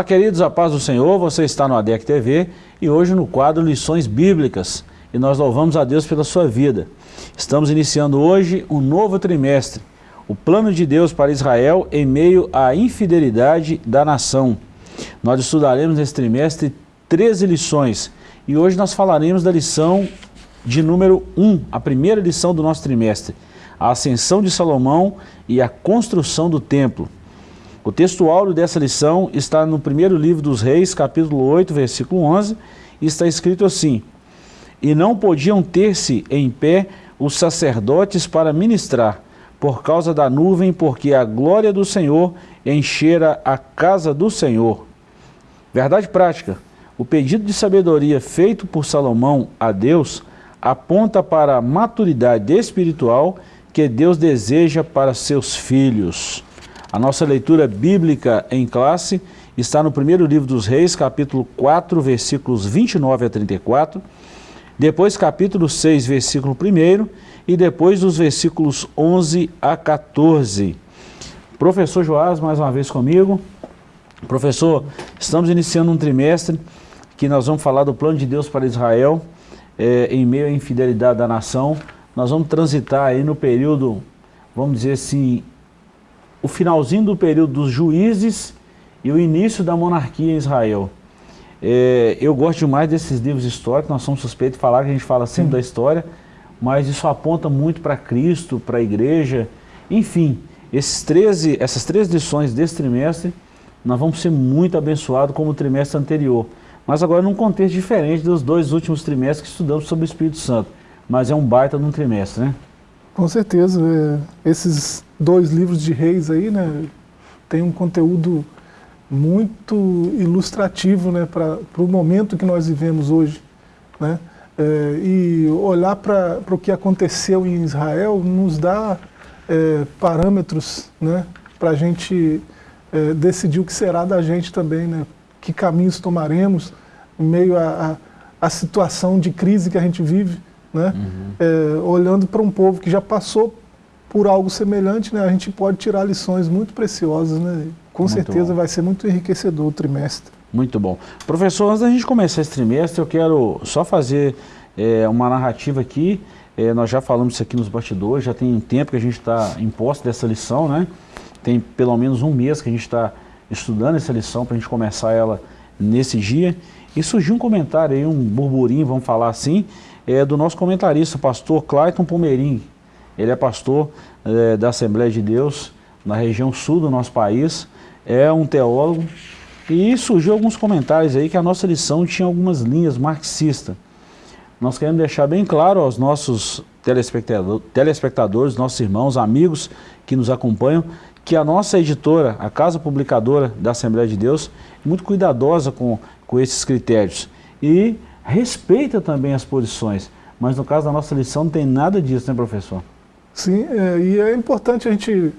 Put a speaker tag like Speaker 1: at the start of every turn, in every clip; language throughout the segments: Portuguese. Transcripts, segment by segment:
Speaker 1: Olá queridos, a paz do Senhor, você está no ADEC TV e hoje no quadro Lições Bíblicas e nós louvamos a Deus pela sua vida. Estamos iniciando hoje um novo trimestre, o plano de Deus para Israel em meio à infidelidade da nação. Nós estudaremos nesse trimestre 13 lições e hoje nós falaremos da lição de número 1, a primeira lição do nosso trimestre, a ascensão de Salomão e a construção do templo. O texto áureo dessa lição está no primeiro livro dos reis, capítulo 8, versículo 11, e está escrito assim, E não podiam ter-se em pé os sacerdotes para ministrar, por causa da nuvem, porque a glória do Senhor enchera a casa do Senhor. Verdade prática, o pedido de sabedoria feito por Salomão a Deus aponta para a maturidade espiritual que Deus deseja para seus filhos. A nossa leitura bíblica em classe está no primeiro livro dos reis, capítulo 4, versículos 29 a 34, depois capítulo 6, versículo 1 e depois dos versículos 11 a 14. Professor Joás, mais uma vez comigo. Professor, estamos iniciando um trimestre que nós vamos falar do plano de Deus para Israel, é, em meio à infidelidade da nação. Nós vamos transitar aí no período, vamos dizer assim, o finalzinho do período dos juízes e o início da monarquia em Israel. É, eu gosto demais desses livros históricos, nós somos suspeitos de falar que a gente fala sempre Sim. da história, mas isso aponta muito para Cristo, para a igreja, enfim, esses 13, essas três lições desse trimestre, nós vamos ser muito abençoados como o trimestre anterior. Mas agora num contexto diferente dos dois últimos trimestres que estudamos sobre o Espírito Santo. Mas é um baita num trimestre, né?
Speaker 2: Com certeza. É, esses dois livros de reis aí, né, tem um conteúdo muito ilustrativo né, para o momento que nós vivemos hoje. Né? É, e olhar para o que aconteceu em Israel nos dá é, parâmetros né, para a gente é, decidir o que será da gente também, né? que caminhos tomaremos em meio à situação de crise que a gente vive né? Uhum. É, olhando para um povo que já passou por algo semelhante, né? a gente pode tirar lições muito preciosas, né? com muito certeza bom. vai ser muito enriquecedor o trimestre.
Speaker 1: Muito bom. Professor, antes da gente começar esse trimestre, eu quero só fazer é, uma narrativa aqui, é, nós já falamos isso aqui nos bastidores, já tem um tempo que a gente está em posse dessa lição, né? tem pelo menos um mês que a gente está estudando essa lição para a gente começar ela nesse dia, e surgiu um comentário aí, um burburinho, vamos falar assim, é do nosso comentarista, pastor Clayton Pomerim. Ele é pastor é, da Assembleia de Deus na região sul do nosso país, é um teólogo, e surgiu alguns comentários aí que a nossa lição tinha algumas linhas marxistas. Nós queremos deixar bem claro aos nossos telespectador, telespectadores, nossos irmãos, amigos que nos acompanham, que a nossa editora, a Casa Publicadora da Assembleia de Deus, é muito cuidadosa com, com esses critérios. E respeita também as posições, mas no caso da nossa lição não tem nada disso, né professor?
Speaker 2: Sim, é, e é importante a gente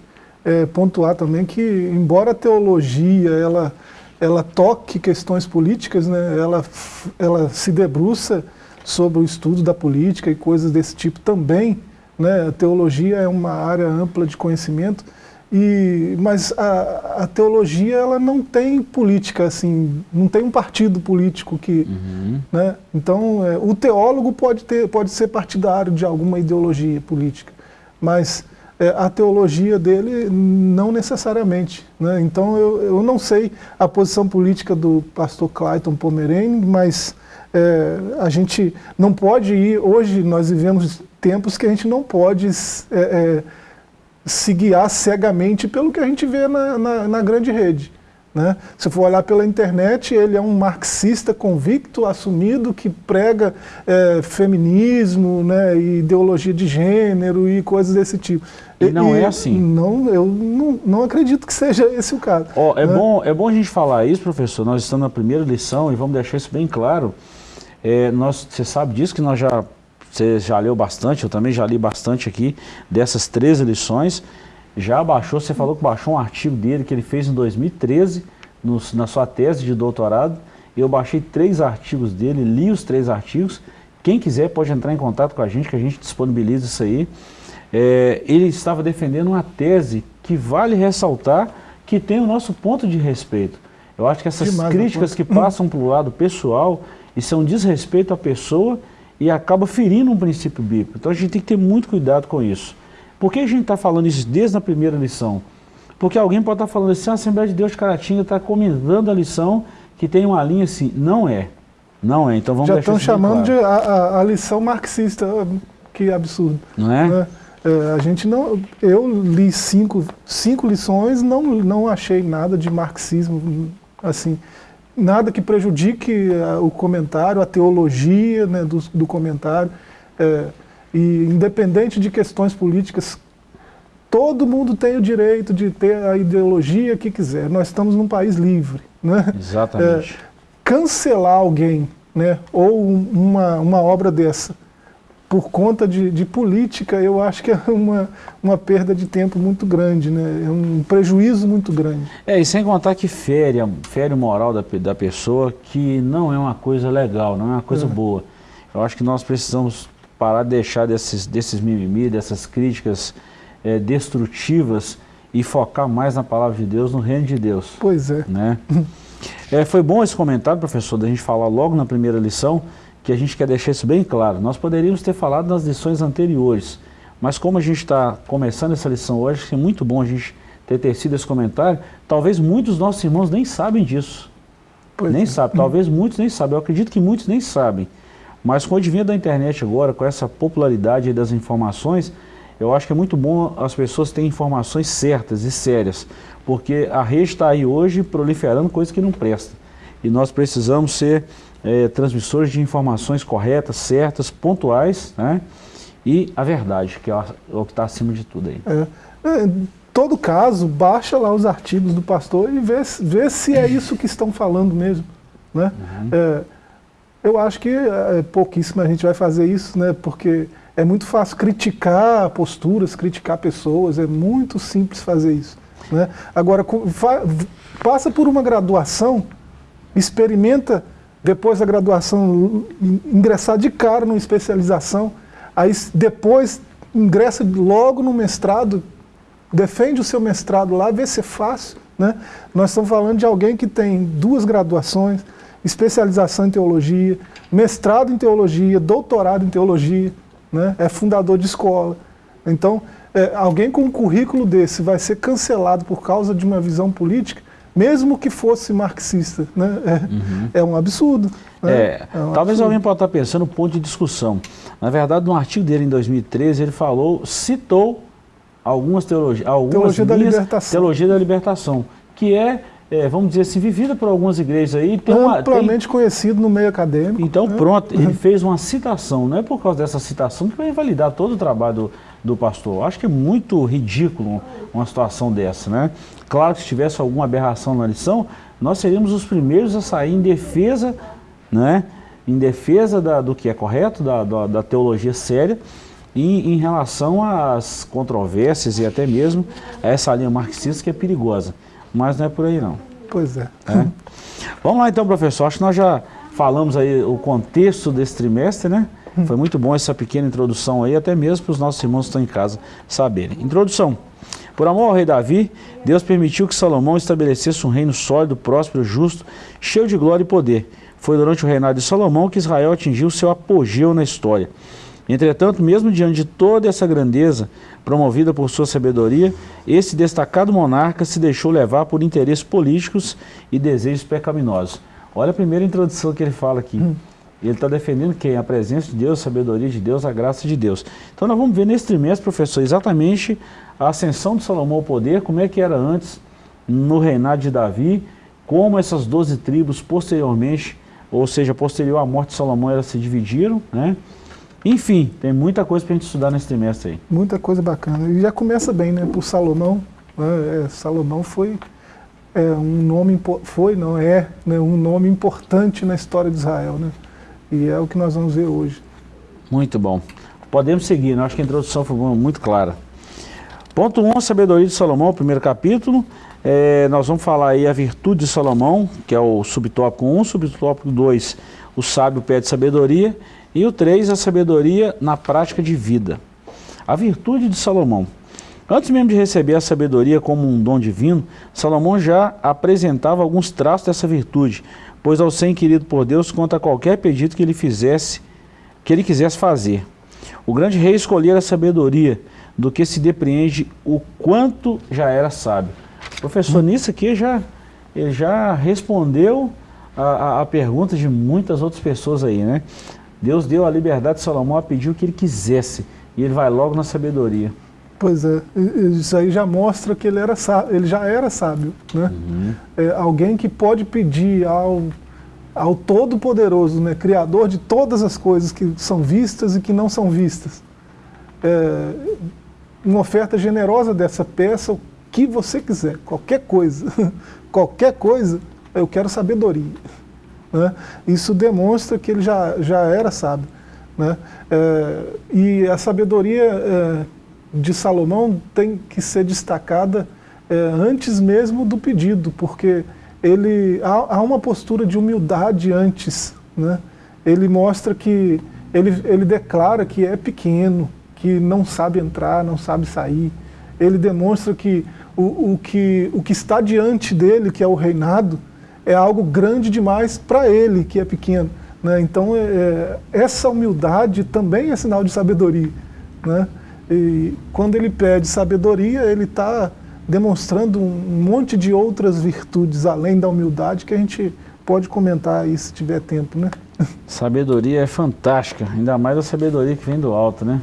Speaker 2: é, pontuar também que, embora a teologia ela, ela toque questões políticas, né, ela, ela se debruça sobre o estudo da política e coisas desse tipo também, né, a teologia é uma área ampla de conhecimento, e, mas a, a, teologia ela não tem política, assim, não tem um partido político que... Uhum. Né? Então, é, o teólogo pode, ter, pode ser partidário de alguma ideologia política, mas é, a teologia dele não necessariamente. Né? Então, eu, eu não sei a posição política do pastor Clayton Pomerene, mas é, a gente não pode ir... Hoje nós vivemos tempos que a gente não pode... Se guiar cegamente pelo que a gente vê na, na, na grande rede. Né? Se for olhar pela internet, ele é um marxista convicto, assumido, que prega é, feminismo, né, ideologia de gênero e coisas desse tipo.
Speaker 1: E não e, é assim?
Speaker 2: Não, eu não, não acredito que seja esse o caso.
Speaker 1: Oh, é, né? bom, é bom a gente falar isso, professor, nós estamos na primeira lição e vamos deixar isso bem claro. É, nós, você sabe disso que nós já você já leu bastante, eu também já li bastante aqui dessas três lições. Já baixou, você falou que baixou um artigo dele que ele fez em 2013, no, na sua tese de doutorado. Eu baixei três artigos dele, li os três artigos. Quem quiser pode entrar em contato com a gente, que a gente disponibiliza isso aí. É, ele estava defendendo uma tese que vale ressaltar que tem o nosso ponto de respeito. Eu acho que essas Demais, críticas que passam para o lado pessoal, isso é um desrespeito à pessoa e acaba ferindo um princípio bíblico. Então a gente tem que ter muito cuidado com isso. Por que a gente está falando isso desde a primeira lição? Porque alguém pode estar tá falando assim, a Assembleia de Deus de Caratinga está comentando a lição que tem uma linha assim. Não é. Não é. Então vamos
Speaker 2: Já
Speaker 1: estão
Speaker 2: chamando claro. de a, a, a, lição marxista. Que absurdo.
Speaker 1: Não é? é?
Speaker 2: É, a gente não, eu li cinco, cinco lições, não, não achei nada de marxismo, assim, nada que prejudique a, o comentário, a teologia né, do, do comentário. É, e independente de questões políticas, todo mundo tem o direito de ter a ideologia que quiser. Nós estamos num país livre. Né?
Speaker 1: Exatamente.
Speaker 2: É, cancelar alguém, né, ou uma, uma obra dessa, por conta de, de, política, eu acho que é uma, uma perda de tempo muito grande, né? é um prejuízo muito grande.
Speaker 1: É, e sem contar que fere, fere o moral da, da pessoa, que não é uma coisa legal, não é uma coisa é. boa. Eu acho que nós precisamos parar de deixar desses, desses mimimi, dessas críticas é, destrutivas e focar mais na palavra de Deus, no reino de Deus.
Speaker 2: Pois é.
Speaker 1: Né? é foi bom esse comentário, professor, da gente falar logo na primeira lição, que a gente quer deixar isso bem claro. Nós poderíamos ter falado nas lições anteriores, mas como a gente está começando essa lição hoje, é muito bom a gente ter tecido esse comentário, talvez muitos dos nossos irmãos nem sabem disso. Pois nem é. sabem, talvez muitos nem sabem, eu acredito que muitos nem sabem. Mas com o advento da internet agora, com essa popularidade das informações, eu acho que é muito bom as pessoas terem informações certas e sérias, porque a rede está aí hoje proliferando coisas que não prestam. E nós precisamos ser é, transmissores de informações corretas, certas, pontuais, né? e a verdade, que é o que está acima de tudo aí.
Speaker 2: É. É, em todo caso, baixa lá os artigos do pastor e vê, vê se é isso que estão falando mesmo. Né? Uhum. É, eu acho que é, pouquíssimo a gente vai fazer isso, né? porque é muito fácil criticar posturas, criticar pessoas, é muito simples fazer isso. Né? Agora, passa por uma graduação, experimenta depois da graduação, ingressar de cara numa especialização, aí depois ingressa logo no mestrado, defende o seu mestrado lá, vê se é fácil. Né? Nós estamos falando de alguém que tem duas graduações, especialização em teologia, mestrado em teologia, doutorado em teologia, né? é fundador de escola. Então, é, alguém com um currículo desse vai ser cancelado por causa de uma visão política, mesmo que fosse marxista, né? é, uhum. é um absurdo.
Speaker 1: Né? É, é um talvez absurdo. alguém possa estar pensando no ponto de discussão. Na verdade, no artigo dele em 2013, ele falou, citou algumas teologias, algumas
Speaker 2: teologia da libertação.
Speaker 1: teologia da libertação, que é, é, vamos dizer assim, vivida por algumas igrejas aí.
Speaker 2: Tem Amplamente tem... conhecido no meio acadêmico.
Speaker 1: Então, né? pronto, ele fez uma citação, não é por causa dessa citação que vai invalidar todo o trabalho do, do pastor. Acho que é muito ridículo uma situação dessa, né? Claro que se tivesse alguma aberração na lição, nós seríamos os primeiros a sair em defesa, né? Em defesa da, do que é correto, da, da, da teologia séria, e em relação às controvérsias e até mesmo a essa linha marxista que é perigosa. Mas não é por aí não.
Speaker 2: Pois é.
Speaker 1: é. Vamos lá então, professor. Acho que nós já falamos aí o contexto desse trimestre, né? Hum. Foi muito bom essa pequena introdução aí, até mesmo para os nossos irmãos que estão em casa saberem. Introdução. Por amor ao rei Davi, Deus permitiu que Salomão estabelecesse um reino sólido, próspero, justo, cheio de glória e poder. Foi durante o reinado de Salomão que Israel atingiu seu apogeu na história. Entretanto, mesmo diante de toda essa grandeza promovida por sua sabedoria, esse destacado monarca se deixou levar por interesses políticos e desejos pecaminosos. Olha a primeira introdução que ele fala aqui. Hum. Ele está defendendo quem? A presença de Deus, a sabedoria de Deus, a graça de Deus. Então nós vamos ver nesse trimestre, professor, exatamente a ascensão de Salomão ao poder, como é que era antes no reinado de Davi, como essas doze tribos posteriormente, ou seja, posterior à morte de Salomão, elas se dividiram, né? Enfim, tem muita coisa para a gente estudar nesse trimestre aí.
Speaker 2: Muita coisa bacana. E já começa bem, né? Por Salomão. Né? É, Salomão foi é, um nome, foi, não é, né? um nome importante na história de Israel, né? E é o que nós vamos ver hoje.
Speaker 1: Muito bom. Podemos seguir, né? acho que a introdução foi muito clara. Ponto 1, um, sabedoria de Salomão, primeiro capítulo. É, nós vamos falar aí a virtude de Salomão, que é o subtópico 1, subtópico 2, o sábio pede sabedoria, e o 3, a sabedoria na prática de vida. A virtude de Salomão. Antes mesmo de receber a sabedoria como um dom divino, Salomão já apresentava alguns traços dessa virtude, pois ao ser inquirido por Deus contra qualquer pedido que ele fizesse, que ele quisesse fazer. O grande rei escolhera a sabedoria, do que se depreende o quanto já era sábio. Professor, nisso aqui já, ele já respondeu a, a, a pergunta de muitas outras pessoas aí, né? Deus deu a liberdade de Salomão a pedir o que ele quisesse, e ele vai logo na sabedoria.
Speaker 2: Pois é, isso aí já mostra que ele, era ele já era sábio. Né? Uhum. É, alguém que pode pedir ao, ao Todo-Poderoso, né, Criador de todas as coisas que são vistas e que não são vistas, é, uma oferta generosa dessa peça, o que você quiser, qualquer coisa, qualquer coisa, eu quero sabedoria. Né? Isso demonstra que ele já, já era sábio. Né? É, e a sabedoria é, de Salomão tem que ser destacada é, antes mesmo do pedido, porque ele há, há, uma postura de humildade antes. Né? Ele mostra que, ele, ele declara que é pequeno, que não sabe entrar, não sabe sair. Ele demonstra que o, o, que o que está diante dele, que é o reinado, é algo grande demais para ele, que é pequeno. Né? Então, é, é, essa humildade também é sinal de sabedoria. Né? E quando ele pede sabedoria, ele está demonstrando um monte de outras virtudes, além da humildade, que a gente pode comentar aí se tiver tempo, né?
Speaker 1: Sabedoria é fantástica, ainda mais a sabedoria que vem do alto, né?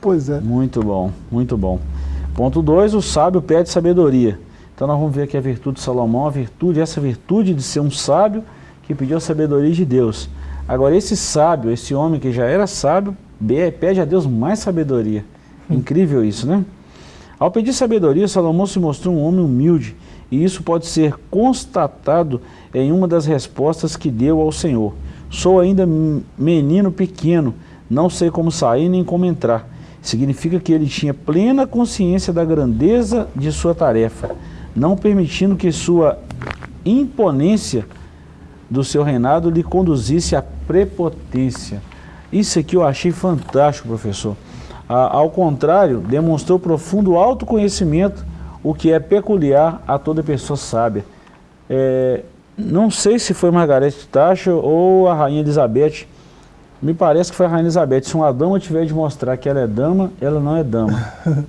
Speaker 2: Pois é.
Speaker 1: Muito bom, muito bom. Ponto 2, o sábio pede sabedoria. Então nós vamos ver aqui a virtude de Salomão, a virtude, essa virtude de ser um sábio que pediu a sabedoria de Deus. Agora esse sábio, esse homem que já era sábio, pede a Deus mais sabedoria. Incrível isso, né? Ao pedir sabedoria, Salomão se mostrou um homem humilde, e isso pode ser constatado em uma das respostas que deu ao Senhor. Sou ainda menino pequeno, não sei como sair nem como entrar. Significa que ele tinha plena consciência da grandeza de sua tarefa, não permitindo que sua imponência do seu reinado lhe conduzisse à prepotência. Isso aqui eu achei fantástico, professor ao contrário, demonstrou profundo autoconhecimento, o que é peculiar a toda pessoa sábia. É, não sei se foi Margaret Thatcher ou a Rainha Elizabeth, me parece que foi a Rainha Elizabeth. Se uma dama tiver de mostrar que ela é dama, ela não é dama.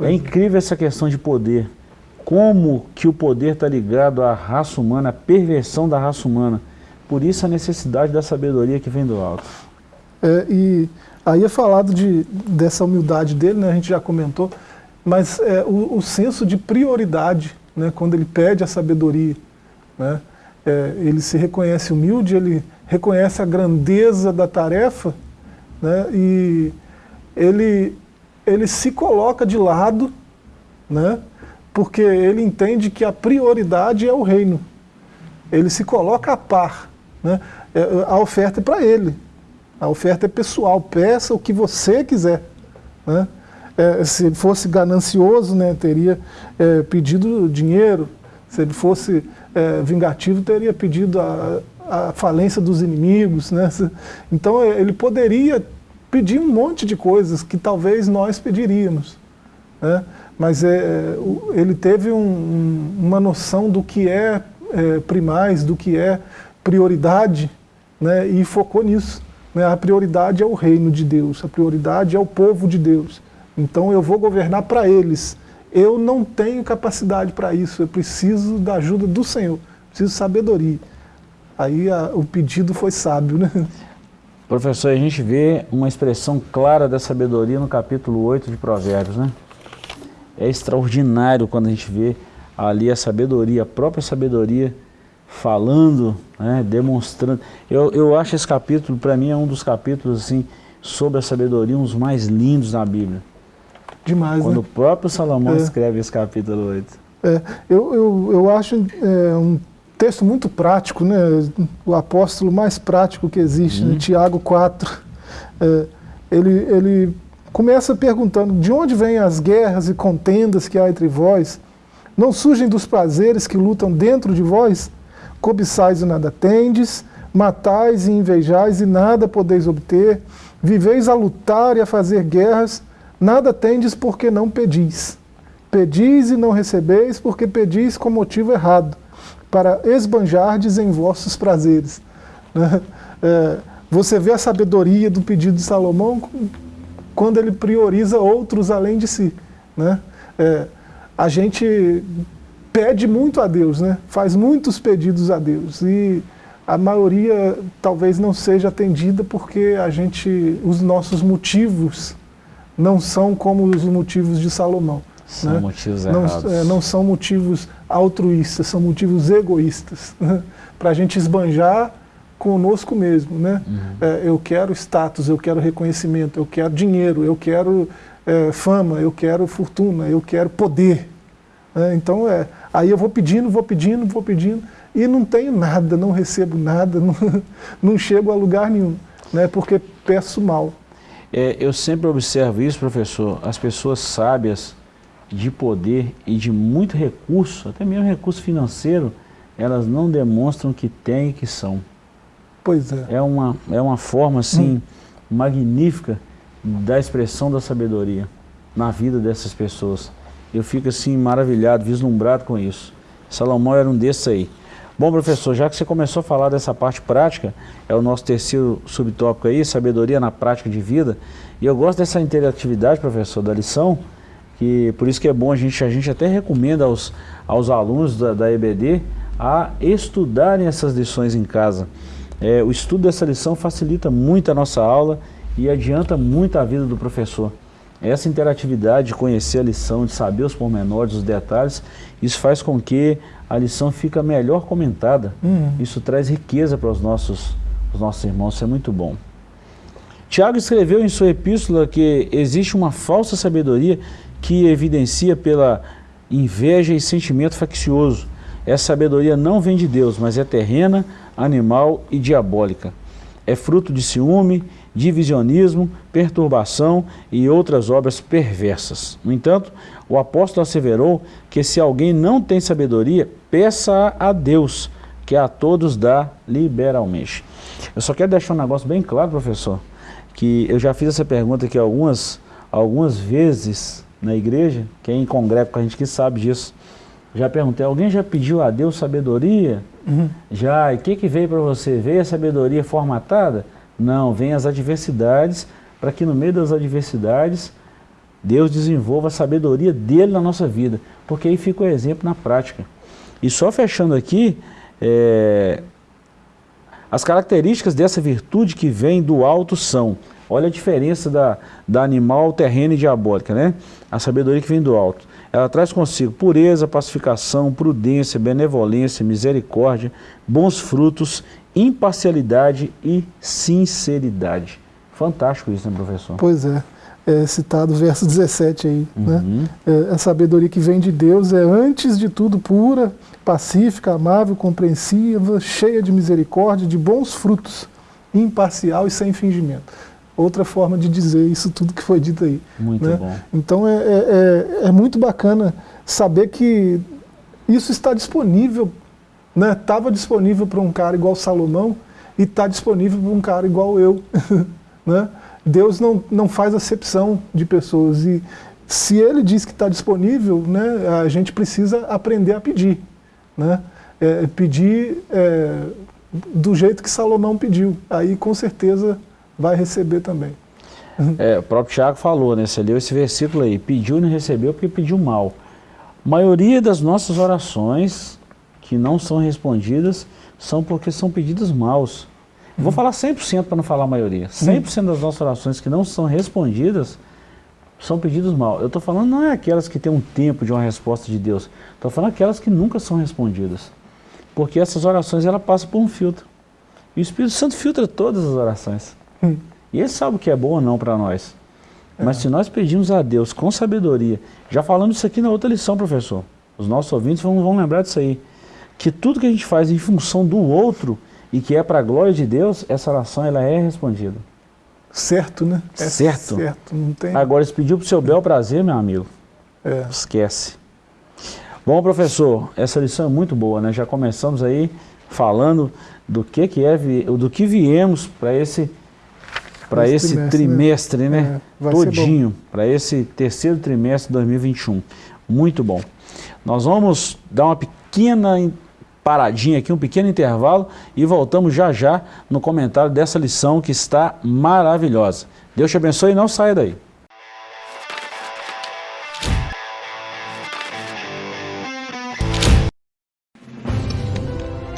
Speaker 1: é incrível essa questão de poder. Como que o poder está ligado à raça humana, à perversão da raça humana. Por isso a necessidade da sabedoria que vem do alto.
Speaker 2: É, e Aí é falado de, dessa humildade dele, né, a gente já comentou, mas é, o, o, senso de prioridade, né, quando ele pede a sabedoria, né, é, ele se reconhece humilde, ele reconhece a grandeza da tarefa, né, e ele, ele se coloca de lado, né, porque ele entende que a prioridade é o reino. Ele se coloca a par. Né, é, a oferta é para ele, a oferta é pessoal, peça o que você quiser. Né? É, se fosse ganancioso, né, teria é, pedido dinheiro. Se ele fosse é, vingativo, teria pedido a, a, falência dos inimigos. Né? Então é, ele poderia pedir um monte de coisas que talvez nós pediríamos. Né? Mas é, ele teve um, uma noção do que é, é primais, do que é prioridade, né? e focou nisso. Né? A prioridade é o reino de Deus, a prioridade é o povo de Deus. Então eu vou governar para eles. Eu não tenho capacidade para isso, eu preciso da ajuda do Senhor, preciso de sabedoria. Aí a, o pedido foi sábio, né?
Speaker 1: Professor, a gente vê uma expressão clara da sabedoria no capítulo 8 de Provérbios, né? É extraordinário quando a gente vê ali a sabedoria, a própria sabedoria falando, né, demonstrando. Eu, eu acho esse capítulo, para mim, é um dos capítulos assim, sobre a sabedoria, um dos mais lindos na Bíblia.
Speaker 2: Demais,
Speaker 1: Quando
Speaker 2: né?
Speaker 1: o próprio Salomão é. escreve esse capítulo 8.
Speaker 2: É, eu, eu, eu acho é, um texto muito prático, né? o apóstolo mais prático que existe, né? Tiago 4. É, ele, ele começa perguntando, de onde vêm as guerras e contendas que há entre vós? Não surgem dos prazeres que lutam dentro de vós? cobiçais e nada tendes, matais e invejais e nada podeis obter, viveis a lutar e a fazer guerras, Nada tendes porque não pedis. Pedis e não recebeis porque pedis com motivo errado, para esbanjardes em vossos prazeres. É, você vê a sabedoria do pedido de Salomão quando ele prioriza outros além de si. Né? É, a gente pede muito a Deus, né? faz muitos pedidos a Deus e a maioria talvez não seja atendida porque a gente, os nossos motivos não são como os motivos de Salomão.
Speaker 1: São
Speaker 2: né?
Speaker 1: motivos
Speaker 2: não,
Speaker 1: errados.
Speaker 2: É, não são motivos altruístas, são motivos egoístas. Né? Para a gente esbanjar conosco mesmo. Né? Uhum. É, eu quero status, eu quero reconhecimento, eu quero dinheiro, eu quero é, fama, eu quero fortuna, eu quero poder. Né? Então, é, aí eu vou pedindo, vou pedindo, vou pedindo, e não tenho nada, não recebo nada, não, não chego a lugar nenhum, né? porque peço mal.
Speaker 1: É, eu sempre observo isso, professor, as pessoas sábias de poder e de muito recurso, até mesmo recurso financeiro, elas não demonstram que têm e que são.
Speaker 2: Pois é.
Speaker 1: É uma, é uma forma, assim, hum. magnífica da expressão da sabedoria na vida dessas pessoas. Eu fico, assim, maravilhado, vislumbrado com isso. Salomão era um desses aí. Bom, professor, já que você começou a falar dessa parte prática, é o nosso terceiro subtópico aí, sabedoria na prática de vida, e eu gosto dessa interatividade, professor, da lição, que por isso que é bom, a gente, a gente até recomenda aos, aos alunos da, da EBD a estudarem essas lições em casa. É, o estudo dessa lição facilita muito a nossa aula e adianta muito a vida do professor. Essa interatividade de conhecer a lição, de saber os pormenores, os detalhes, isso faz com que a lição fica melhor comentada. Uhum. Isso traz riqueza para os nossos, os nossos irmãos, isso é muito bom. Tiago escreveu em sua epístola que existe uma falsa sabedoria que evidencia pela inveja e sentimento faccioso. Essa sabedoria não vem de Deus, mas é terrena, animal e diabólica. É fruto de ciúme, divisionismo, perturbação e outras obras perversas. No entanto, o apóstolo asseverou que se alguém não tem sabedoria, peça a Deus, que a todos dá liberalmente. Eu só quero deixar um negócio bem claro, professor, que eu já fiz essa pergunta aqui algumas, algumas vezes na igreja, quem congrega com a gente que sabe disso. Já perguntei, alguém já pediu a Deus sabedoria? Uhum. Já, e o que, que veio para você? Veio a sabedoria formatada? Não, vem as adversidades, para que no meio das adversidades, Deus desenvolva a sabedoria dele na nossa vida, porque aí fica o exemplo na prática. E só fechando aqui, é, as características dessa virtude que vem do alto são, olha a diferença da, da animal, terrena e diabólica, né? A sabedoria que vem do alto. Ela traz consigo pureza, pacificação, prudência, benevolência, misericórdia, bons frutos, imparcialidade e sinceridade. Fantástico isso, né, professor?
Speaker 2: Pois é. É citado o verso 17 aí. Né? Uhum. Né? É, a sabedoria que vem de Deus é, antes de tudo, pura, pacífica, amável, compreensiva, cheia de misericórdia, de bons frutos, imparcial e sem fingimento. Outra forma de dizer isso tudo que foi dito aí.
Speaker 1: Muito
Speaker 2: né?
Speaker 1: bom.
Speaker 2: Então é, é, é, é muito bacana saber que isso está disponível Estava né? disponível para um cara igual Salomão e está disponível para um cara igual eu. né? Deus não, não faz acepção de pessoas e se ele diz que está disponível, né, a gente precisa aprender a pedir. Né? É, pedir é, do jeito que Salomão pediu. Aí com certeza vai receber também.
Speaker 1: É, o próprio Tiago falou, né? Você leu esse versículo aí, pediu e não recebeu porque pediu mal. A maioria das nossas orações que não são respondidas são porque são pedidos maus. Uhum. Vou falar 100% para não falar a maioria. 100% uhum. das nossas orações que não são respondidas são pedidos maus. Eu estou falando não é aquelas que têm um tempo de uma resposta de Deus. Estou falando aquelas que nunca são respondidas. Porque essas orações ela passam por um filtro. E o Espírito Santo filtra todas as orações. Uhum. E ele sabe o que é bom ou não para nós. Mas se nós pedimos a Deus com sabedoria, já falamos isso aqui na outra lição, professor. Os nossos ouvintes vão, vão lembrar disso aí que tudo que a gente faz em função do outro e que é para a glória de Deus, essa oração ela é respondida.
Speaker 2: Certo, né?
Speaker 1: É certo.
Speaker 2: certo não tem...
Speaker 1: Agora, se pediu para o seu bel prazer, meu amigo, é. esquece. Bom, professor, essa lição é muito boa, né? Já começamos aí falando do que, que é, do que viemos para esse para esse trimestre, trimestre né? né? É, Todinho, para esse terceiro trimestre de 2021. Muito bom. Nós vamos dar uma pequena paradinha aqui, um pequeno intervalo e voltamos já já no comentário dessa lição que está maravilhosa. Deus te abençoe e não saia daí.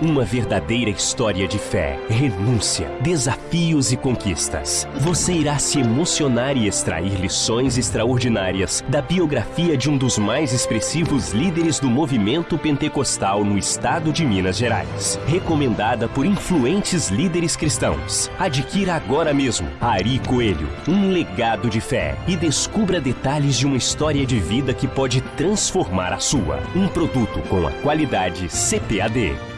Speaker 3: Uma verdadeira história de fé, renúncia, desafios e conquistas. Você irá se emocionar e extrair lições extraordinárias da biografia de um dos mais expressivos líderes do movimento pentecostal no estado de Minas Gerais. Recomendada por influentes líderes cristãos. Adquira agora mesmo Ari Coelho, um legado de fé e descubra detalhes de uma história de vida que pode transformar a sua. Um produto com a qualidade CPAD.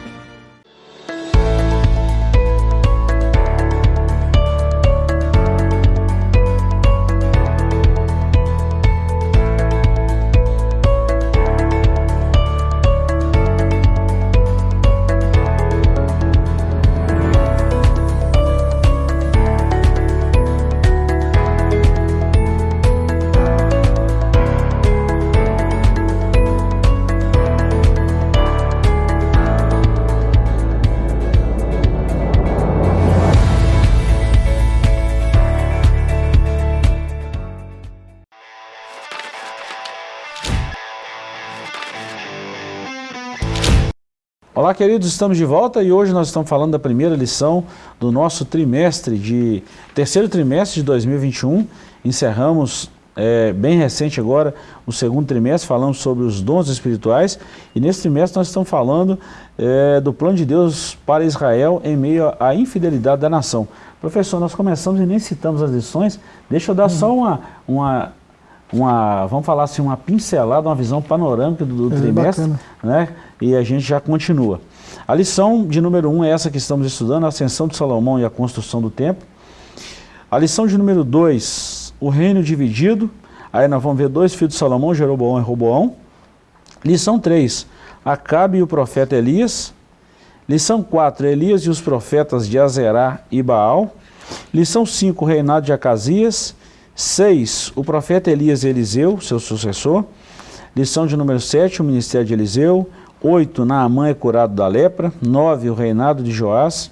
Speaker 1: Olá, queridos, estamos de volta e hoje nós estamos falando da primeira lição do nosso trimestre, de terceiro trimestre de 2021. Encerramos é, bem recente agora o segundo trimestre, falamos sobre os dons espirituais e nesse trimestre nós estamos falando é, do plano de Deus para Israel em meio à infidelidade da nação. Professor, nós começamos e nem citamos as lições, deixa eu dar uhum. só uma, uma uma, vamos falar assim, uma pincelada, uma visão panorâmica do, do é, trimestre, bacana. né? E a gente já continua. A lição de número 1 um é essa que estamos estudando, a ascensão de Salomão e a construção do templo. A lição de número 2, o reino dividido. Aí nós vamos ver dois filhos de Salomão, Jeroboão e Roboão. Lição 3, Acabe e o profeta Elias. Lição 4, Elias e os profetas de Azerá e Baal. Lição 5, o reinado de Acasias. 6. O profeta Elias Eliseu, seu sucessor. Lição de número 7, o ministério de Eliseu. 8. Naamã é curado da lepra. 9. O reinado de Joás.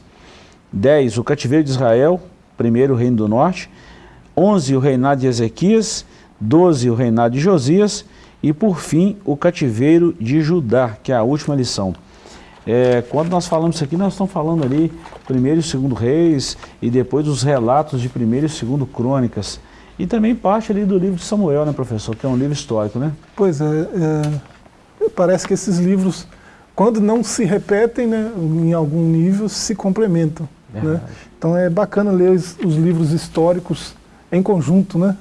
Speaker 1: 10. O cativeiro de Israel, primeiro reino do norte. 11. O reinado de Ezequias. 12. O reinado de Josias. E por fim, o cativeiro de Judá, que é a última lição. É, quando nós falamos isso aqui, nós estamos falando ali primeiro e segundo reis e depois os relatos de primeiro e segundo crônicas. E também parte ali do livro de Samuel, né, professor? Que é um livro histórico, né?
Speaker 2: Pois é, é parece que esses livros, quando não se repetem, né, em algum nível, se complementam. Né? Então é bacana ler os, os livros históricos em conjunto, né?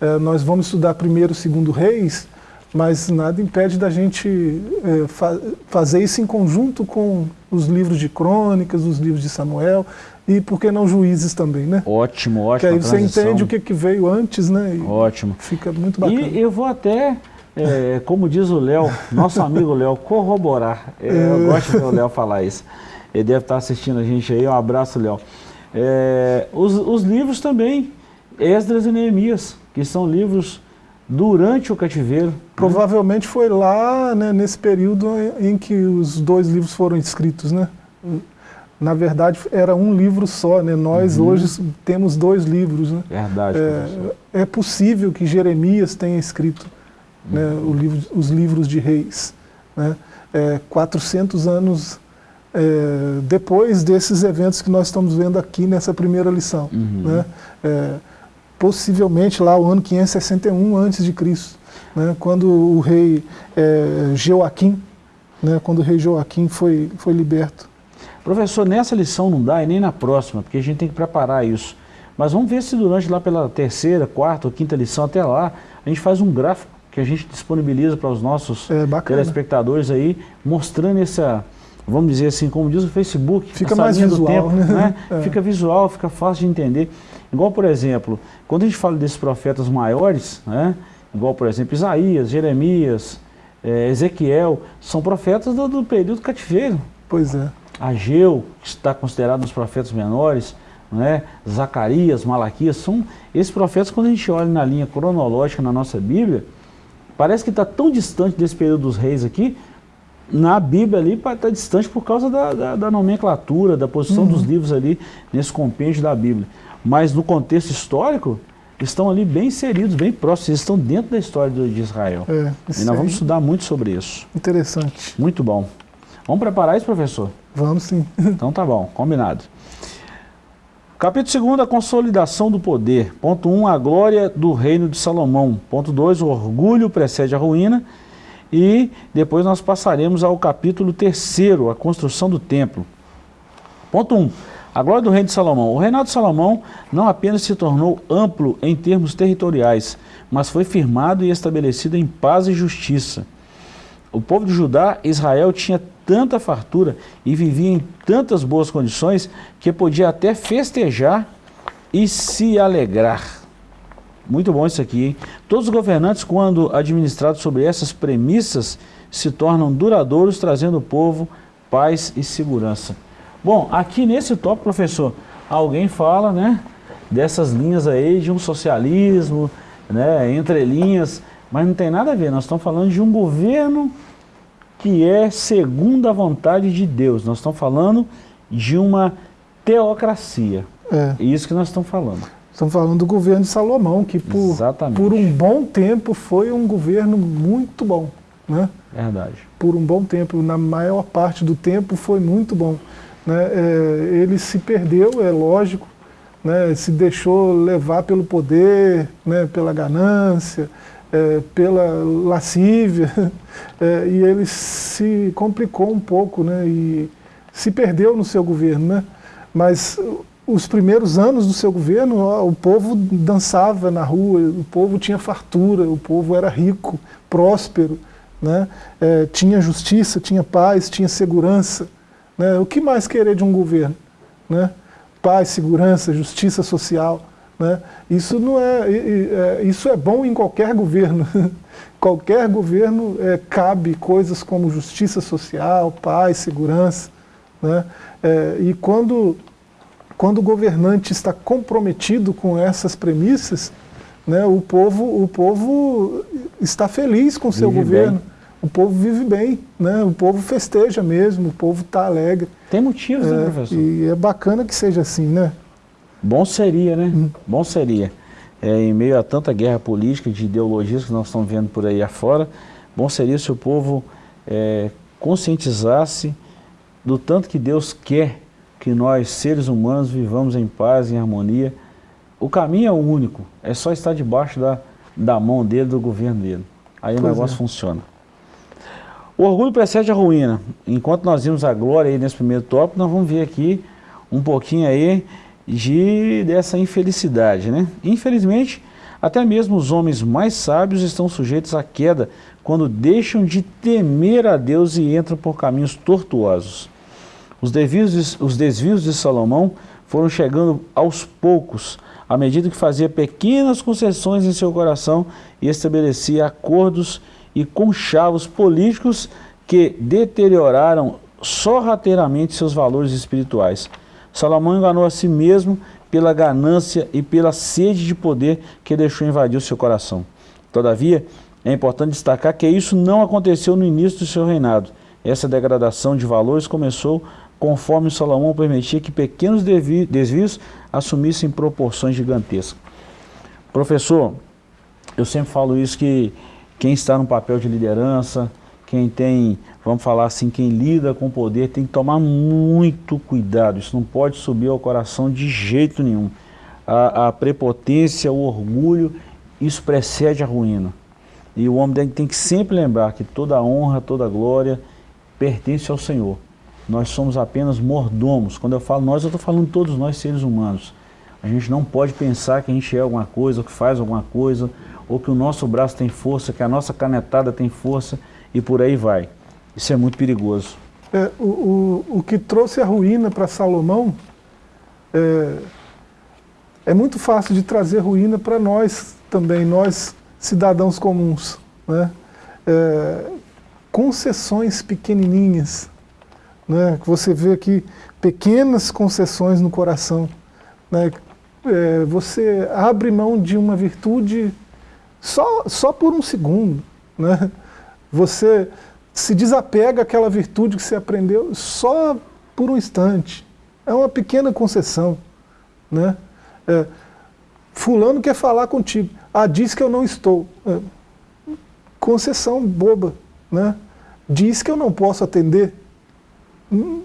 Speaker 2: É, nós vamos estudar primeiro, segundo reis, mas nada impede da gente é, fa fazer isso em conjunto com os livros de crônicas, os livros de Samuel, e por que não juízes também, né?
Speaker 1: Ótimo, ótimo.
Speaker 2: Que aí você entende o que, que veio antes, né? E
Speaker 1: ótimo.
Speaker 2: Fica muito bacana.
Speaker 1: E eu vou até, é, como diz o Léo, nosso amigo Léo, corroborar. É, eu é. gosto de ver o Léo falar isso. Ele deve estar assistindo a gente aí, um abraço, Léo. É, os, os livros também, Esdras e Neemias, que são livros durante o cativeiro.
Speaker 2: Provavelmente foi lá, né, nesse período em que os dois livros foram escritos, né? Na verdade era um livro só, né? nós uhum. hoje temos dois livros. Né?
Speaker 1: Verdade,
Speaker 2: é, é, possível que Jeremias tenha escrito uhum. né, livro, os livros de reis. Né? É, 400 anos é, depois desses eventos que nós estamos vendo aqui nessa primeira lição. Uhum. Né? É, possivelmente lá o ano 561 a.C., né? quando o rei é, Joaquim, né? quando o rei Joaquim foi, foi liberto.
Speaker 1: Professor, nessa lição não dá e nem na próxima, porque a gente tem que preparar isso. Mas vamos ver se durante lá pela terceira, quarta ou quinta lição, até lá, a gente faz um gráfico que a gente disponibiliza para os nossos é, telespectadores aí, mostrando essa, vamos dizer assim, como diz o Facebook,
Speaker 2: fica mais visual, tempo, né?
Speaker 1: né? É. Fica visual, fica fácil de entender. Igual, por exemplo, quando a gente fala desses profetas maiores, né? igual, por exemplo, Isaías, Jeremias, é, Ezequiel, são profetas do, do período cativeiro.
Speaker 2: Pois é.
Speaker 1: Ageu, que está considerado um dos profetas menores, né? Zacarias, Malaquias, são esses profetas, quando a gente olha na linha cronológica na nossa Bíblia, parece que está tão distante desse período dos reis aqui, na Bíblia ali está distante por causa da, da, da, nomenclatura, da posição uhum. dos livros ali nesse compêndio da Bíblia. Mas no contexto histórico, estão ali bem inseridos, bem próximos, eles estão dentro da história de Israel. É, e nós vamos estudar muito sobre isso.
Speaker 2: Interessante.
Speaker 1: Muito bom. Vamos preparar isso, professor?
Speaker 2: Vamos sim.
Speaker 1: Então tá bom, combinado. Capítulo 2, a consolidação do poder. Ponto 1, um, a glória do reino de Salomão. Ponto 2, o orgulho precede a ruína. E depois nós passaremos ao capítulo 3, a construção do templo. Ponto 1, um, a glória do reino de Salomão. O reinado de Salomão não apenas se tornou amplo em termos territoriais, mas foi firmado e estabelecido em paz e justiça. O povo de Judá, Israel, tinha tanta fartura e vivia em tantas boas condições que podia até festejar e se alegrar. Muito bom isso aqui, hein? Todos os governantes, quando administrados sobre essas premissas, se tornam duradouros, trazendo ao povo paz e segurança. Bom, aqui nesse tópico, professor, alguém fala, né, dessas linhas aí de um socialismo, né, entre linhas, mas não tem nada a ver, nós estamos falando de um governo que é segundo a vontade de Deus. Nós estamos falando de uma teocracia. É. é isso que nós estamos falando.
Speaker 2: Estamos falando do governo de Salomão, que por, por um bom tempo foi um governo muito bom. Né?
Speaker 1: Verdade.
Speaker 2: Por um bom tempo, na maior parte do tempo foi muito bom. Né? É, ele se perdeu, é lógico, né? se deixou levar pelo poder, né? pela ganância, é, pela lascívia, é, e ele se complicou um pouco, né, e se perdeu no seu governo. Né? Mas os primeiros anos do seu governo, ó, o povo dançava na rua, o povo tinha fartura, o povo era rico, próspero, né? É, tinha justiça, tinha paz, tinha segurança. Né? O que mais querer de um governo? Né? Paz, segurança, justiça social. Né? Isso, não é, é, isso é bom em qualquer governo. qualquer governo é, cabe coisas como justiça social, paz, segurança. Né? É, e quando, quando o governante está comprometido com essas premissas, né, o, povo, o povo está feliz com o seu vive governo. Bem. O povo vive bem, né? o povo festeja mesmo, o povo está alegre.
Speaker 1: Tem motivos, né,
Speaker 2: é,
Speaker 1: professor?
Speaker 2: E é bacana que seja assim, né?
Speaker 1: Bom seria, né? Hum. Bom seria. É, em meio a tanta guerra política, de ideologias que nós estamos vendo por aí afora, bom seria se o povo é, conscientizasse do tanto que Deus quer que nós, seres humanos, vivamos em paz, em harmonia. O caminho é o único, é só estar debaixo da, da mão dele, do governo dele. Aí pois o negócio é. funciona. O orgulho precede a ruína. Enquanto nós vimos a glória aí nesse primeiro tópico, nós vamos ver aqui um pouquinho aí de, dessa infelicidade. Né? Infelizmente, até mesmo os homens mais sábios estão sujeitos à queda quando deixam de temer a Deus e entram por caminhos tortuosos. Os desvios de, os desvios de Salomão foram chegando aos poucos, à medida que fazia pequenas concessões em seu coração e estabelecia acordos e conchavos políticos que deterioraram sorrateiramente seus valores espirituais. Salomão enganou a si mesmo pela ganância e pela sede de poder que deixou invadir o seu coração. Todavia, é importante destacar que isso não aconteceu no início do seu reinado. Essa degradação de valores começou conforme Salomão permitia que pequenos desvios assumissem proporções gigantescas. Professor, eu sempre falo isso que quem está no papel de liderança, quem tem, vamos falar assim, quem lida com o poder tem que tomar muito cuidado, isso não pode subir ao coração de jeito nenhum. A, a prepotência, o orgulho, isso precede a ruína. E o homem tem, que sempre lembrar que toda honra, toda glória pertence ao Senhor. Nós somos apenas mordomos. Quando eu falo nós, eu estou falando todos nós seres humanos. A gente não pode pensar que a gente é alguma coisa, ou que faz alguma coisa, ou que o nosso braço tem força, que a nossa canetada tem força e por aí vai. Isso é muito perigoso.
Speaker 2: É, o, o, o que trouxe a ruína para Salomão é, é muito fácil de trazer ruína para nós também, nós cidadãos comuns. Né? É, concessões pequenininhas, né? você vê aqui pequenas concessões no coração, Né? É, você abre mão de uma virtude só, só por um segundo. Né? Você se desapega àquela virtude que você aprendeu só por um instante. É uma pequena concessão. Né? É, fulano quer falar contigo. Ah, diz que eu não estou. É, concessão boba. Né? Diz que eu não posso atender. Hum,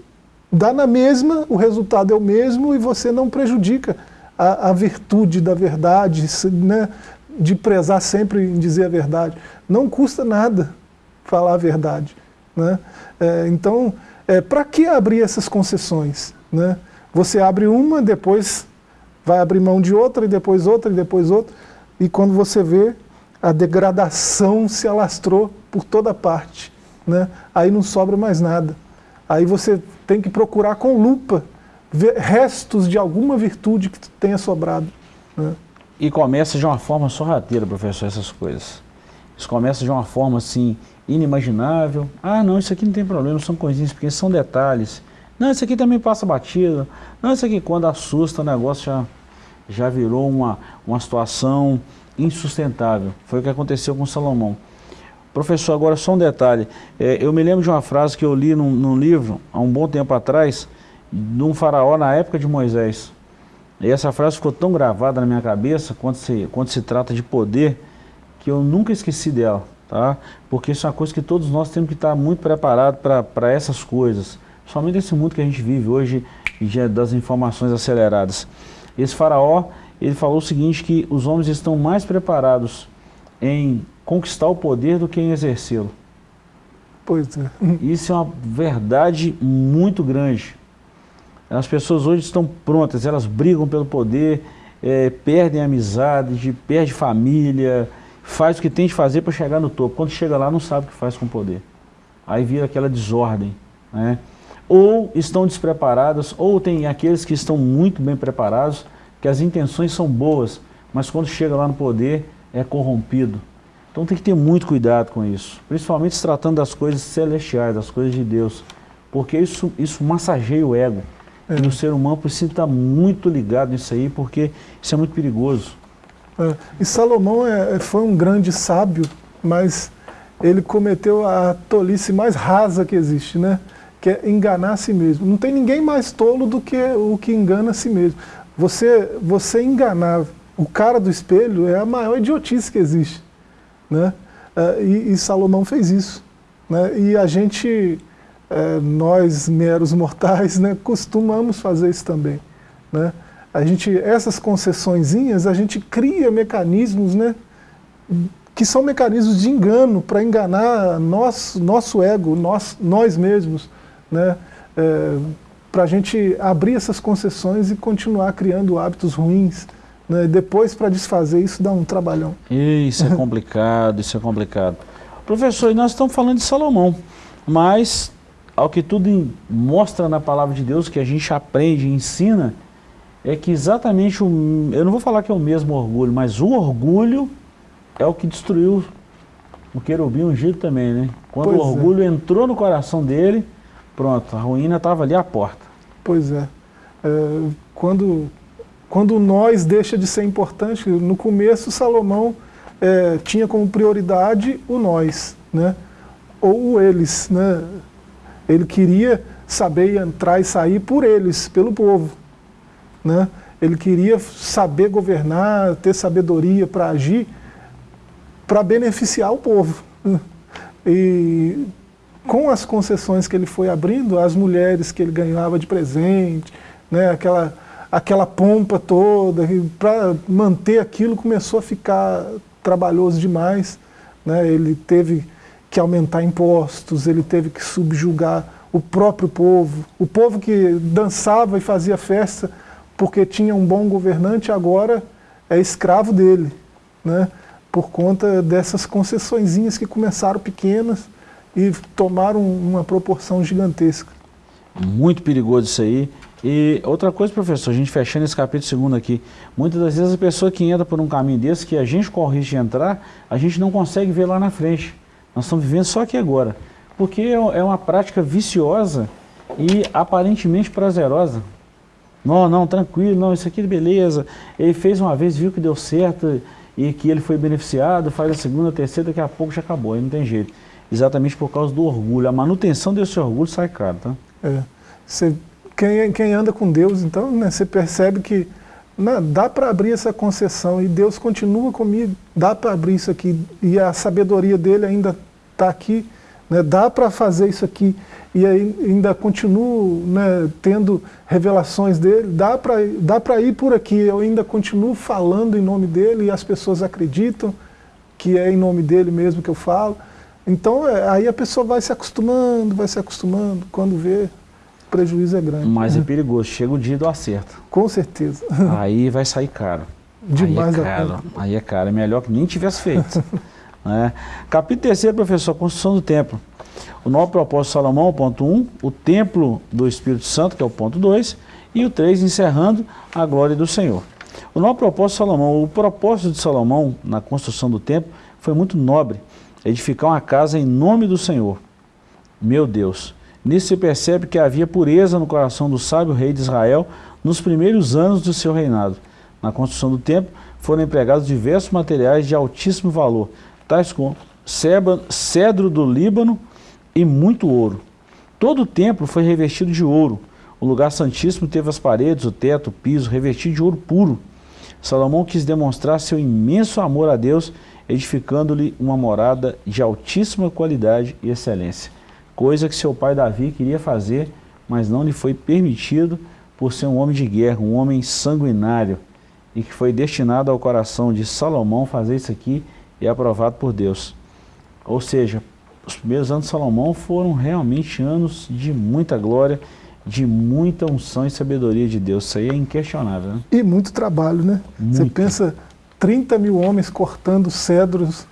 Speaker 2: dá na mesma, o resultado é o mesmo e você não prejudica a, a virtude da verdade, né? de prezar sempre em dizer a verdade. Não custa nada falar a verdade. Né? É, então, é, para que abrir essas concessões? Né? Você abre uma, depois vai abrir mão de outra, e depois outra, e depois outra, e quando você vê, a degradação se alastrou por toda parte. Né? Aí não sobra mais nada. Aí você tem que procurar com lupa ver restos de alguma virtude que tenha sobrado. Né?
Speaker 1: E começa de uma forma sorrateira, professor, essas coisas. Isso começa de uma forma assim, inimaginável. Ah, não, isso aqui não tem problema, são coisinhas pequenas, são detalhes. Não, isso aqui também passa batido. Não, isso aqui quando assusta o negócio já, já virou uma, uma situação insustentável. Foi o que aconteceu com Salomão. Professor, agora só um detalhe. É, eu me lembro de uma frase que eu li num, num, livro, há um bom tempo atrás, de um faraó na época de Moisés. E essa frase ficou tão gravada na minha cabeça, quando se, quando se trata de poder, que eu nunca esqueci dela. Tá? Porque isso é uma coisa que todos nós temos que estar muito preparados para essas coisas. Somente nesse mundo que a gente vive hoje, das informações aceleradas. Esse faraó, ele falou o seguinte, que os homens estão mais preparados em conquistar o poder do que em exercê-lo.
Speaker 2: Pois é.
Speaker 1: Isso é uma verdade muito grande. As pessoas hoje estão prontas, elas brigam pelo poder, é, perdem amizade, perdem família, faz o que tem de fazer para chegar no topo. Quando chega lá, não sabe o que faz com o poder. Aí vira aquela desordem. Né? Ou estão despreparadas, ou tem aqueles que estão muito bem preparados, que as intenções são boas, mas quando chega lá no poder, é corrompido. Então tem que ter muito cuidado com isso, principalmente se tratando das coisas celestiais, das coisas de Deus, porque isso, isso massageia o ego. É. E o ser humano precisa estar muito ligado nisso aí, porque isso é muito perigoso.
Speaker 2: É. E Salomão é, é, foi um grande sábio, mas ele cometeu a tolice mais rasa que existe, né? que é enganar a si mesmo. Não tem ninguém mais tolo do que o que engana a si mesmo. Você, você enganar o cara do espelho é a maior idiotice que existe. Né? É, e, e, Salomão fez isso. Né? E a gente, é, nós meros mortais, né, costumamos fazer isso também. Né? A gente, essas concessõezinhas, a gente cria mecanismos né, que são mecanismos de engano para enganar nós, nosso ego, nós, nós mesmos. Né? É, para a gente abrir essas concessões e continuar criando hábitos ruins, né? Depois, para desfazer isso, dá um trabalhão.
Speaker 1: Isso é complicado, isso é complicado. Professor, nós estamos falando de Salomão, mas, ao que tudo mostra na palavra de Deus, que a gente aprende e ensina, é que exatamente, o, eu não vou falar que é o mesmo orgulho, mas o orgulho é o que destruiu o querubim ungido também, né? Quando pois o é. orgulho é. entrou no coração dele, pronto, a ruína estava ali à porta.
Speaker 2: Pois é. é quando quando nós deixa de ser importante, no começo Salomão é, tinha como prioridade o nós, né? ou o eles. Né? Ele queria saber entrar e sair por eles, pelo povo. Né? Ele queria saber governar, ter sabedoria para agir, para beneficiar o povo. E com as concessões que ele foi abrindo, as mulheres que ele ganhava de presente, né, aquela aquela pompa toda, para manter aquilo começou a ficar trabalhoso demais. Né? Ele teve que aumentar impostos, ele teve que subjugar o próprio povo. O povo que dançava e fazia festa porque tinha um bom governante, agora é escravo dele, né? por conta dessas concessõezinhas que começaram pequenas e tomaram uma proporção gigantesca.
Speaker 1: Muito perigoso isso aí. E outra coisa, professor, a gente fechando esse capítulo segundo aqui, muitas das vezes a pessoa que entra por um caminho desse, que a gente corre de entrar, a gente não consegue ver lá na frente. Nós estamos vivendo só aqui agora. Porque é, é uma prática viciosa e aparentemente prazerosa. Não, não, tranquilo, não, isso aqui beleza. Ele fez uma vez, viu que deu certo e que ele foi beneficiado, faz a segunda, a terceira, daqui a pouco já acabou, aí não tem jeito. Exatamente por causa do orgulho. A manutenção desse orgulho sai caro, tá?
Speaker 2: É. Você, quem, quem anda com Deus, então, né, você percebe que né, dá para abrir essa concessão e Deus continua comigo, dá para abrir isso aqui e a sabedoria dele ainda está aqui, né, dá para fazer isso aqui e ainda continuo né, tendo revelações dele, dá para dá ir por aqui, eu ainda continuo falando em nome dele e as pessoas acreditam que é em nome dele mesmo que eu falo. Então é, aí a pessoa vai se acostumando, vai se acostumando, quando vê, o prejuízo é grande.
Speaker 1: Mas é perigoso, chega o dia do acerto.
Speaker 2: Com certeza.
Speaker 1: Aí vai sair caro.
Speaker 2: Demais
Speaker 1: aí é caro, aí é caro, é melhor que nem tivesse feito. né? Capítulo 3, professor, construção do templo. O novo propósito de Salomão, ponto 1, um, o templo do Espírito Santo, que é o ponto 2, e o 3, encerrando a glória do Senhor. O novo propósito de Salomão, o propósito de Salomão na construção do templo foi muito nobre, edificar uma casa em nome do Senhor. Meu Deus, nisso se percebe que havia pureza no coração do sábio rei de Israel nos primeiros anos do seu reinado. Na construção do templo foram empregados diversos materiais de altíssimo valor, tais como cedro do Líbano, e muito ouro. Todo o templo foi revestido de ouro. O lugar santíssimo teve as paredes, o teto, o piso, revestido de ouro puro. Salomão quis demonstrar seu imenso amor a Deus, edificando-lhe uma morada de altíssima qualidade e excelência. Coisa que seu pai Davi queria fazer, mas não lhe foi permitido por ser um homem de guerra, um homem sanguinário, e que foi destinado ao coração de Salomão fazer isso aqui e aprovado por Deus. Ou seja, os primeiros anos de Salomão foram realmente anos de muita glória, de muita unção e sabedoria de Deus. Isso aí é inquestionável. Né?
Speaker 2: E muito trabalho, né? Muito. Você pensa 30 mil homens cortando cedros,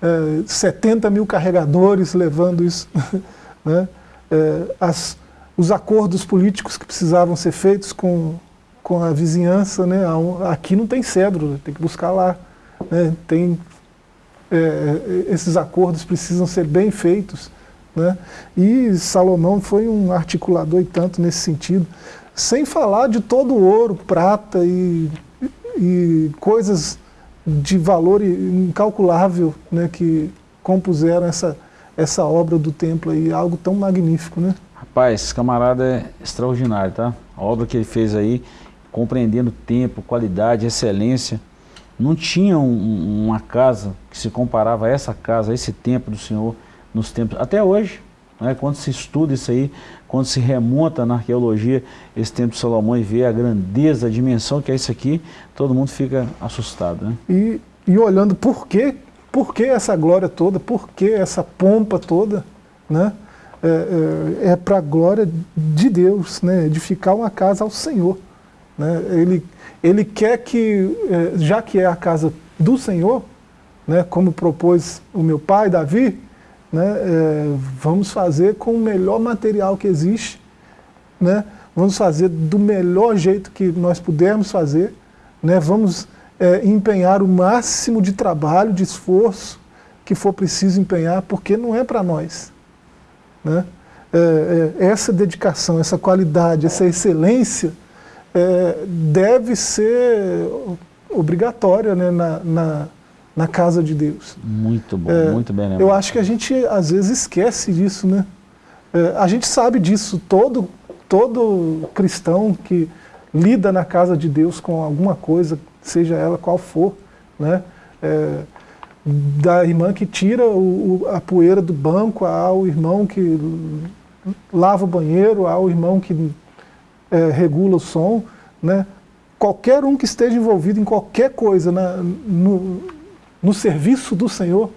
Speaker 2: é, 70 mil carregadores levando isso, né? É, as, os acordos políticos que precisavam ser feitos com, com a vizinhança, né? aqui não tem cedro, tem que buscar lá. Né? Tem é, é, esses acordos precisam ser bem feitos. Né? E Salomão foi um articulador e tanto nesse sentido, sem falar de todo o ouro, prata e, e coisas de valor incalculável né, que compuseram essa, essa obra do templo aí, algo tão magnífico, né?
Speaker 1: Rapaz, esse camarada é extraordinário, tá? A obra que ele fez aí, compreendendo tempo, qualidade, excelência, não tinha um, uma casa que se comparava a essa casa, a esse templo do Senhor, nos tempos, até hoje, né, quando se estuda isso aí, quando se remonta na arqueologia esse templo de Salomão e vê a grandeza, a dimensão que é isso aqui, todo mundo fica assustado. Né?
Speaker 2: E, e olhando por quê, por que essa glória toda, por que essa pompa toda, né? é, é, é para a glória de Deus, né? edificar uma casa ao Senhor. Né? Ele, ele quer que, eh, já que é a casa do Senhor, né, como propôs o meu pai, Davi, né, é, vamos fazer com o melhor material que existe, né, vamos fazer do melhor jeito que nós pudermos fazer, né, vamos é, empenhar o máximo de trabalho, de esforço que for preciso empenhar, porque não é para nós. Né? É, essa dedicação, essa qualidade, essa excelência, é, deve ser obrigatória né, na, na, na, casa de Deus.
Speaker 1: Muito bom, é, muito bem lembrado.
Speaker 2: Eu acho que a gente às vezes esquece disso, né? É, a gente sabe disso, todo, todo cristão que lida na casa de Deus com alguma coisa, seja ela qual for, né? É, da irmã que tira o, a poeira do banco, ao irmão que lava o banheiro, ao irmão que é, regula o som, né? qualquer um que esteja envolvido em qualquer coisa na, no, no serviço do Senhor,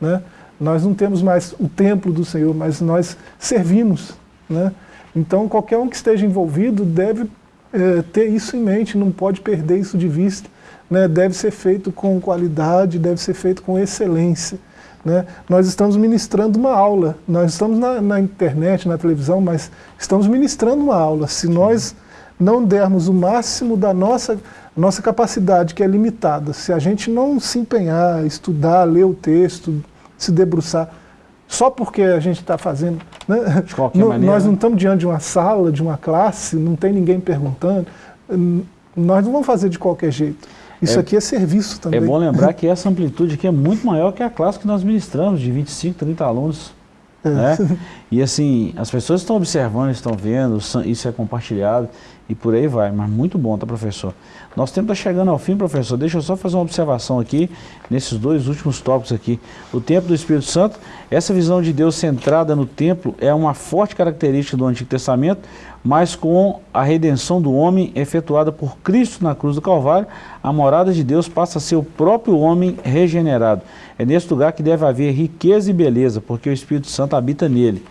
Speaker 2: né? nós não temos mais o templo do Senhor, mas nós servimos. Né? Então qualquer um que esteja envolvido deve é, ter isso em mente, não pode perder isso de vista. Né? Deve ser feito com qualidade, deve ser feito com excelência. Né? Nós estamos ministrando uma aula, nós estamos na, na, internet, na televisão, mas estamos ministrando uma aula. Se nós não dermos o máximo da nossa, nossa capacidade, que é limitada, se a gente não se empenhar, estudar, ler o texto, se debruçar, só porque a gente está fazendo... Né?
Speaker 1: De qualquer maneira.
Speaker 2: Nós não estamos diante de uma sala, de uma classe, não tem ninguém perguntando, nós não vamos fazer de qualquer jeito. Isso
Speaker 1: É-
Speaker 2: aqui é serviço também.
Speaker 1: É bom lembrar que essa amplitude aqui é muito maior que a classe que nós ministramos, de 25, 30 alunos.
Speaker 2: É.
Speaker 1: né? E assim, as pessoas estão observando, estão vendo, isso é compartilhado e por aí vai. Mas muito bom, tá, professor? Nosso tempo está chegando ao fim, professor. Deixa eu só fazer uma observação aqui, nesses dois últimos tópicos aqui. O templo do Espírito Santo, essa visão de Deus centrada no templo é uma forte característica do Antigo Testamento, mas com a redenção do homem efetuada por Cristo na cruz do Calvário, a morada de Deus passa a ser o próprio homem regenerado. É nesse lugar que deve haver riqueza e beleza, porque o Espírito Santo habita nele.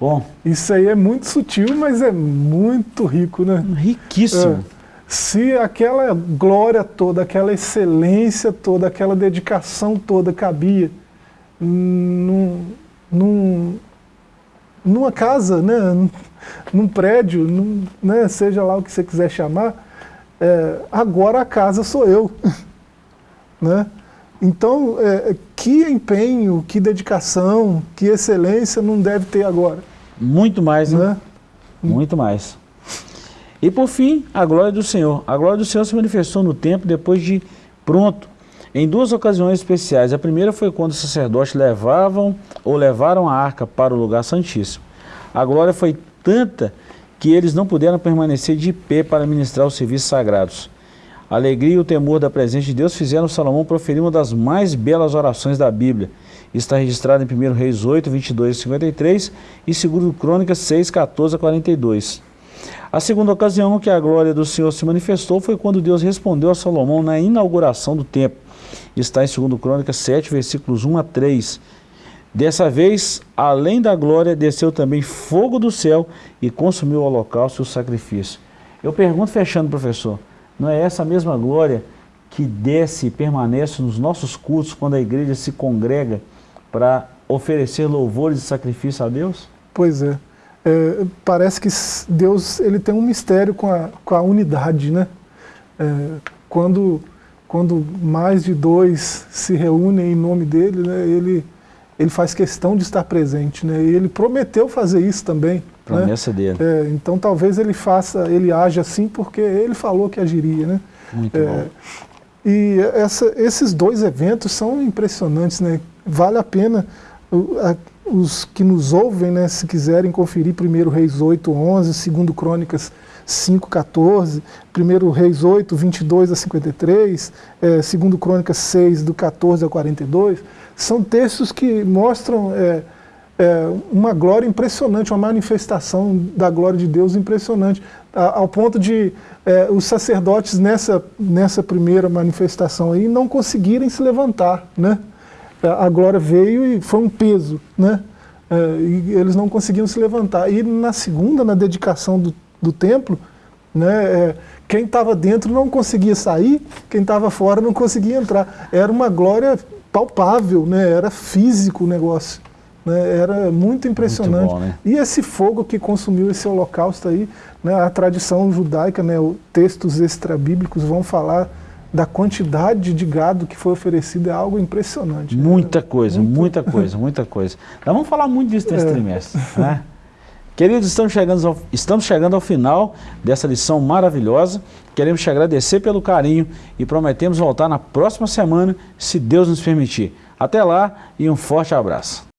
Speaker 1: Bom,
Speaker 2: Isso aí é muito sutil, mas é muito rico, né?
Speaker 1: riquíssimo.
Speaker 2: É. Se aquela glória toda, aquela excelência toda, aquela dedicação toda cabia num, num, numa casa, né? num, prédio, num, né? seja lá o que você quiser chamar, é, agora a casa sou eu. né? Então, é, que empenho, que dedicação, que excelência não deve ter agora.
Speaker 1: Muito mais, né?
Speaker 2: Né?
Speaker 1: Muito mais. E por fim, a glória do Senhor. A glória do Senhor se manifestou no templo depois de pronto, em duas ocasiões especiais. A primeira foi quando os sacerdotes levavam ou levaram a arca para o lugar santíssimo. A glória foi tanta que eles não puderam permanecer de pé para ministrar os serviços sagrados. A alegria e o temor da presença de Deus fizeram Salomão proferir uma das mais belas orações da Bíblia. Está registrado em 1 Reis 8, 22 e 53 e 2 Crônicas 6, 14 a 42. A segunda ocasião que a glória do Senhor se manifestou foi quando Deus respondeu a Salomão na inauguração do templo. Está em 2 Crônicas 7, versículos 1 a 3. Dessa vez, além da glória, desceu também fogo do céu e consumiu o holocausto e o sacrifício. Eu pergunto, fechando, professor, não é essa mesma glória que desce e permanece nos nossos cultos quando a igreja se congrega para oferecer louvores e sacrifício a Deus?
Speaker 2: Pois é. É, parece que Deus ele tem um mistério com a, com a unidade, né? É, quando, quando mais de dois se reúnem em nome dele, né, ele, ele faz questão de estar presente, né? E ele prometeu fazer isso também. Né?
Speaker 1: Promessa dele.
Speaker 2: É, então talvez ele faça, ele age assim porque ele falou que agiria, né?
Speaker 1: Muito
Speaker 2: É,
Speaker 1: bom.
Speaker 2: E essa- esses dois eventos são impressionantes, né? Vale a pena a- os que nos ouvem, né, se quiserem conferir 1 Reis 8, 11, 2 Crônicas 5, 14, 1 Reis 8, 22 a 53, é, 2 Crônicas 6, do 14 ao 42, são textos que mostram é, é, uma glória impressionante, uma manifestação da glória de Deus impressionante, a- ao ponto de é, os sacerdotes nessa, nessa primeira manifestação aí não conseguirem se levantar, né? A glória veio e foi um peso, né? É, e eles não conseguiam se levantar. E na segunda, na dedicação do, do templo, né, é, quem estava dentro não conseguia sair, quem estava fora não conseguia entrar. Era uma glória palpável, né? era físico o negócio. Né? Era muito impressionante.
Speaker 1: bom, né?
Speaker 2: E esse fogo que consumiu esse holocausto aí, né, a tradição judaica, né, os textos extrabíblicos vão falar da quantidade de gado que foi oferecido, é algo impressionante. né?
Speaker 1: Muita coisa, muita coisa, muita coisa. Nós vamos falar muito disso nesse
Speaker 2: É.
Speaker 1: trimestre. Né? Queridos, estamos chegando, ao, estamos chegando ao final dessa lição maravilhosa. Queremos te agradecer pelo carinho e prometemos voltar na próxima semana, se Deus nos permitir. Até lá e um forte abraço.